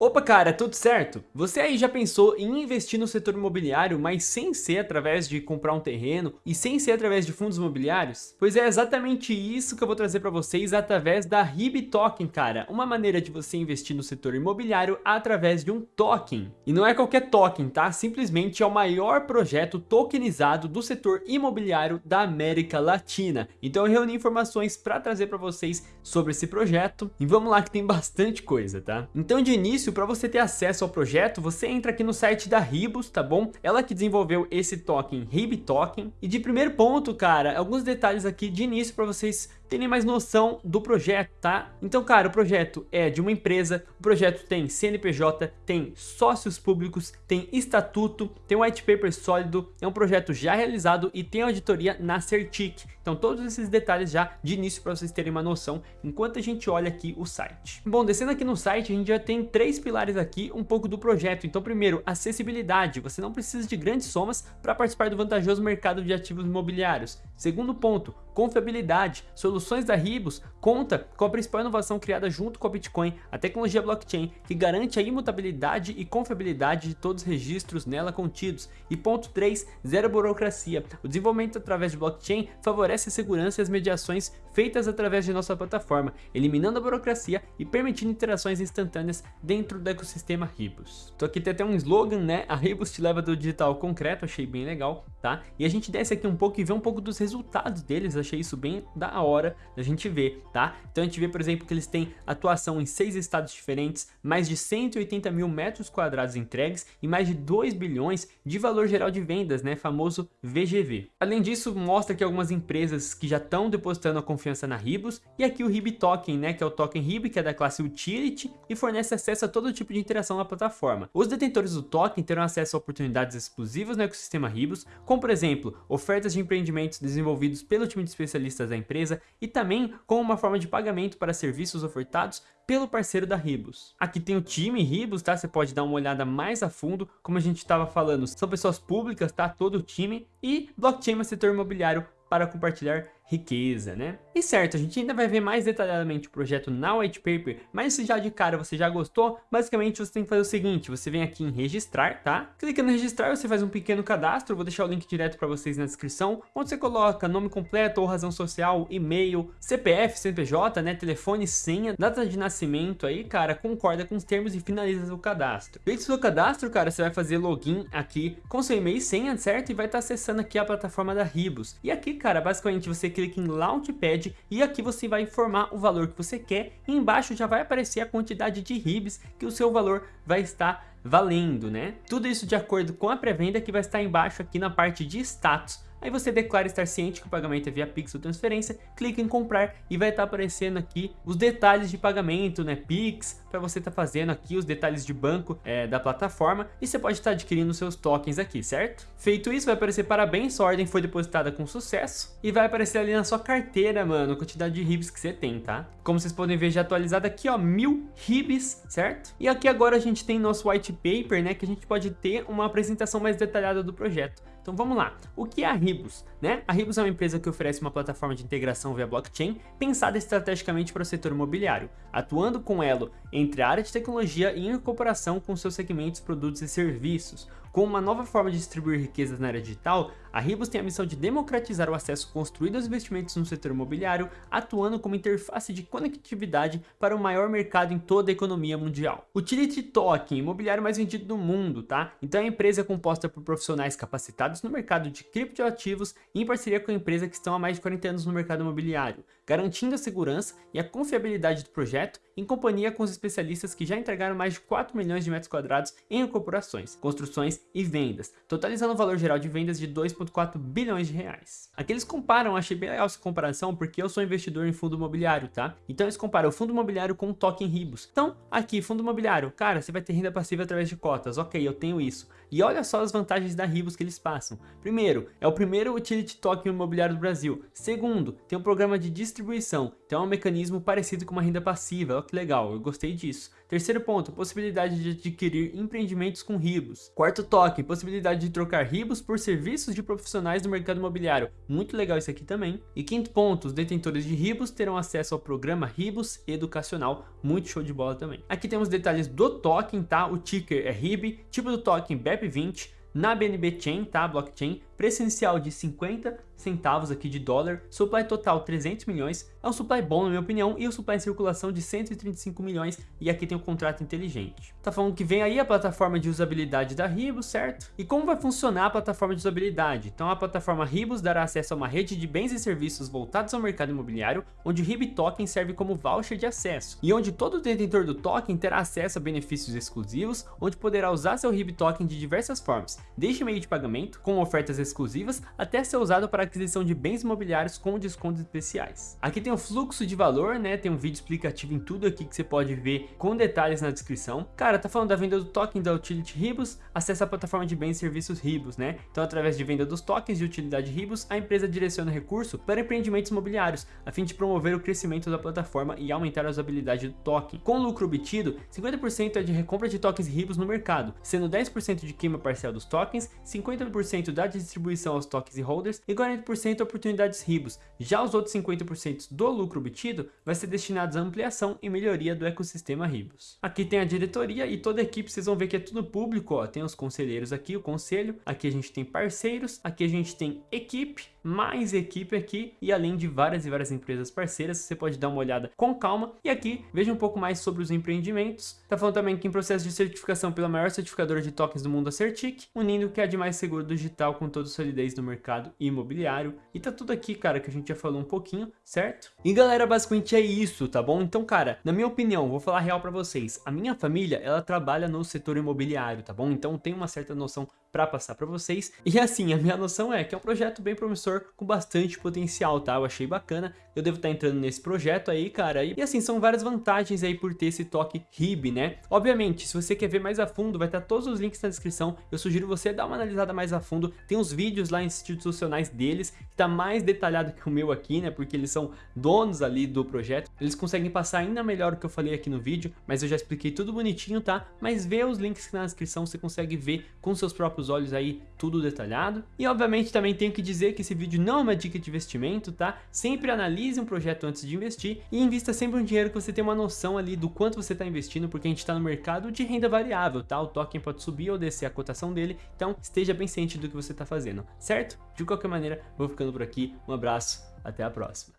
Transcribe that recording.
Opa cara, tudo certo? Você aí já pensou em investir no setor imobiliário, mas sem ser através de comprar um terreno e sem ser através de fundos imobiliários? Pois é exatamente isso que eu vou trazer para vocês através da RIB Token, cara. Uma maneira de você investir no setor imobiliário através de um token. E não é qualquer token, tá? Simplesmente é o maior projeto tokenizado do setor imobiliário da América Latina. Então eu reuni informações para trazer para vocês sobre esse projeto. E vamos lá que tem bastante coisa, tá? Então de início para você ter acesso ao projeto, você entra aqui no site da Ribus, tá bom? Ela que desenvolveu esse token, Rib Token. E de primeiro ponto, cara, alguns detalhes aqui de início para vocês terem mais noção do projeto, tá? Então, cara, o projeto é de uma empresa, o projeto tem CNPJ, tem sócios públicos, tem estatuto, tem um white paper sólido, é um projeto já realizado e tem auditoria na Certic. Então, todos esses detalhes já de início para vocês terem uma noção, enquanto a gente olha aqui o site. Bom, descendo aqui no site, a gente já tem três pilares aqui, um pouco do projeto. Então, primeiro, acessibilidade. Você não precisa de grandes somas para participar do vantajoso mercado de ativos imobiliários. Segundo ponto, confiabilidade. Soluções da Ribos conta com a principal inovação criada junto com a Bitcoin, a tecnologia blockchain, que garante a imutabilidade e confiabilidade de todos os registros nela contidos. E ponto 3, zero burocracia. O desenvolvimento através de blockchain favorece a segurança e as mediações feitas através de nossa plataforma, eliminando a burocracia e permitindo interações instantâneas dentro do ecossistema Ribos. Então aqui tem até um slogan, né? A Ribos te leva do digital concreto, achei bem legal, tá? E a gente desce aqui um pouco e vê um pouco dos resultados deles, achei isso bem da hora da gente ver, tá? Então a gente vê, por exemplo, que eles têm atuação em seis estados diferentes, mais de 180 mil metros quadrados entregues e mais de 2 bilhões de valor geral de vendas, né? Famoso VGV. Além disso, mostra que algumas empresas que já estão depositando a confiança confiança na Ribos, e aqui o RIB Token, né, que é o token RIB, que é da classe Utility, e fornece acesso a todo tipo de interação na plataforma. Os detentores do token terão acesso a oportunidades exclusivas no ecossistema Ribos, como por exemplo, ofertas de empreendimentos desenvolvidos pelo time de especialistas da empresa, e também como uma forma de pagamento para serviços ofertados pelo parceiro da Ribos. Aqui tem o time Ribos, tá? Você pode dar uma olhada mais a fundo, como a gente estava falando, são pessoas públicas, tá? Todo o time, e blockchain no setor imobiliário para compartilhar riqueza, né? E certo, a gente ainda vai ver mais detalhadamente o projeto na white paper, mas se já de cara você já gostou, basicamente você tem que fazer o seguinte, você vem aqui em registrar, tá? Clica no registrar, você faz um pequeno cadastro, vou deixar o link direto para vocês na descrição, onde você coloca nome completo ou razão social, e-mail, CPF, CNPJ, né, telefone, senha, data de nascimento aí, cara, concorda com os termos e finaliza o cadastro. Feito o seu cadastro, cara, você vai fazer login aqui com seu e-mail e senha, certo? E vai estar tá acessando aqui a plataforma da Ribos. E aqui, cara, basicamente você clica em Launchpad e aqui você vai informar o valor que você quer. E embaixo já vai aparecer a quantidade de RIBs que o seu valor vai estar valendo, né? Tudo isso de acordo com a pré-venda que vai estar embaixo aqui na parte de status. Aí você declara estar ciente que o pagamento é via Pix ou transferência, clica em comprar e vai estar aparecendo aqui os detalhes de pagamento, né, Pix, para você estar tá fazendo aqui os detalhes de banco é, da plataforma e você pode estar tá adquirindo seus tokens aqui, certo? Feito isso, vai aparecer parabéns, sua ordem foi depositada com sucesso e vai aparecer ali na sua carteira, mano, a quantidade de RIBs que você tem, tá? Como vocês podem ver já atualizado aqui, ó, mil RIBs, certo? E aqui agora a gente tem nosso white paper, né, que a gente pode ter uma apresentação mais detalhada do projeto. Então vamos lá, o que é a Ribus? Né? A Ribus é uma empresa que oferece uma plataforma de integração via blockchain pensada estrategicamente para o setor imobiliário, atuando com elo entre a área de tecnologia e incorporação com seus segmentos, produtos e serviços, com uma nova forma de distribuir riquezas na área digital, a Ribos tem a missão de democratizar o acesso construído aos investimentos no setor imobiliário, atuando como interface de conectividade para o maior mercado em toda a economia mundial. Utility Token, imobiliário mais vendido do mundo, tá? Então a empresa é composta por profissionais capacitados no mercado de criptoativos em parceria com a empresa que estão há mais de 40 anos no mercado imobiliário, garantindo a segurança e a confiabilidade do projeto em companhia com os especialistas que já entregaram mais de 4 milhões de metros quadrados em incorporações, construções e vendas, totalizando o valor geral de vendas de 2,4 bilhões de reais. Aqui eles comparam, achei bem legal essa comparação, porque eu sou investidor em fundo imobiliário, tá? Então eles comparam o fundo imobiliário com o token Ribos. Então, aqui, fundo imobiliário, cara, você vai ter renda passiva através de cotas, ok, eu tenho isso. E olha só as vantagens da Ribos que eles passam. Primeiro, é o primeiro utility token imobiliário do Brasil. Segundo, tem um programa de distribuição, então é um mecanismo parecido com uma renda passiva, olha que legal, eu gostei disso. Terceiro ponto, possibilidade de adquirir empreendimentos com RIBOS. Quarto toque, possibilidade de trocar RIBOS por serviços de profissionais do mercado imobiliário. Muito legal isso aqui também. E quinto ponto, os detentores de RIBOS terão acesso ao programa RIBOS Educacional. Muito show de bola também. Aqui temos detalhes do token, tá? O ticker é RIB, tipo do token BEP20, na BNB Chain, tá? Blockchain, preço inicial de 50 centavos aqui de dólar, supply total 300 milhões, é um supply bom na minha opinião, e o supply em circulação de 135 milhões, e aqui tem o um contrato inteligente. Tá falando que vem aí a plataforma de usabilidade da Ribos, certo? E como vai funcionar a plataforma de usabilidade? Então a plataforma Ribos dará acesso a uma rede de bens e serviços voltados ao mercado imobiliário, onde o RIB Token serve como voucher de acesso, e onde todo detentor do token terá acesso a benefícios exclusivos, onde poderá usar seu RIB Token de diversas formas, desde meio de pagamento, com ofertas exclusivas, até ser usado para aquisição de bens imobiliários com descontos especiais. Aqui tem o fluxo de valor, né? Tem um vídeo explicativo em tudo aqui que você pode ver com detalhes na descrição. Cara, tá falando da venda do token da Utility Ribos, acessa a plataforma de bens e serviços Ribos, né? Então, através de venda dos tokens de utilidade Ribos, a empresa direciona recurso para empreendimentos imobiliários, a fim de promover o crescimento da plataforma e aumentar a usabilidade do token. Com lucro obtido, 50% é de recompra de tokens Ribos no mercado, sendo 10% de queima parcial dos tokens, 50% da distribuição aos tokens e holders e 40% oportunidades RIBOS. Já os outros 50% do lucro obtido vai ser destinados à ampliação e melhoria do ecossistema RIBOS. Aqui tem a diretoria e toda a equipe, vocês vão ver que é tudo público, ó. tem os conselheiros aqui, o conselho, aqui a gente tem parceiros, aqui a gente tem equipe, mais equipe aqui e além de várias e várias empresas parceiras, você pode dar uma olhada com calma e aqui veja um pouco mais sobre os empreendimentos. Tá falando também que em processo de certificação pela maior certificadora de tokens do mundo, a Certic, unindo o que é de mais seguro digital com toda solidez do mercado imobiliário. E tá tudo aqui, cara, que a gente já falou um pouquinho, certo? E galera, basicamente é isso, tá bom? Então, cara, na minha opinião, vou falar real pra vocês, a minha família, ela trabalha no setor imobiliário, tá bom? Então tem uma certa noção para passar para vocês. E assim, a minha noção é que é um projeto bem promissor, com bastante potencial, tá? Eu achei bacana, eu devo estar tá entrando nesse projeto aí, cara. E assim, são várias vantagens aí por ter esse toque RIB, né? Obviamente, se você quer ver mais a fundo, vai estar todos os links na descrição. Eu sugiro você dar uma analisada mais a fundo. Tem uns vídeos lá institucionais deles, que tá mais detalhado que o meu aqui, né? Porque eles são donos ali do projeto. Eles conseguem passar ainda melhor o que eu falei aqui no vídeo, mas eu já expliquei tudo bonitinho, tá? Mas vê os links na descrição, você consegue ver com seus próprios olhos aí tudo detalhado. E obviamente também tenho que dizer que esse vídeo não é uma dica de investimento, tá? Sempre analise um projeto antes de investir e invista sempre um dinheiro que você tem uma noção ali do quanto você está investindo, porque a gente está no mercado de renda variável, tá? O token pode subir ou descer a cotação dele, então esteja bem ciente do que você está fazendo, certo? De qualquer maneira, vou ficando por aqui, um abraço, até a próxima.